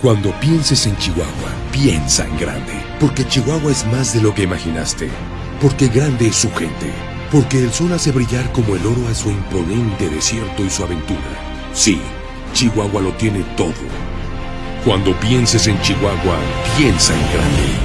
Cuando pienses en Chihuahua, piensa en grande, porque Chihuahua es más de lo que imaginaste, porque grande es su gente, porque el sol hace brillar como el oro a su imponente desierto y su aventura. Sí, Chihuahua lo tiene todo. Cuando pienses en Chihuahua, piensa en grande.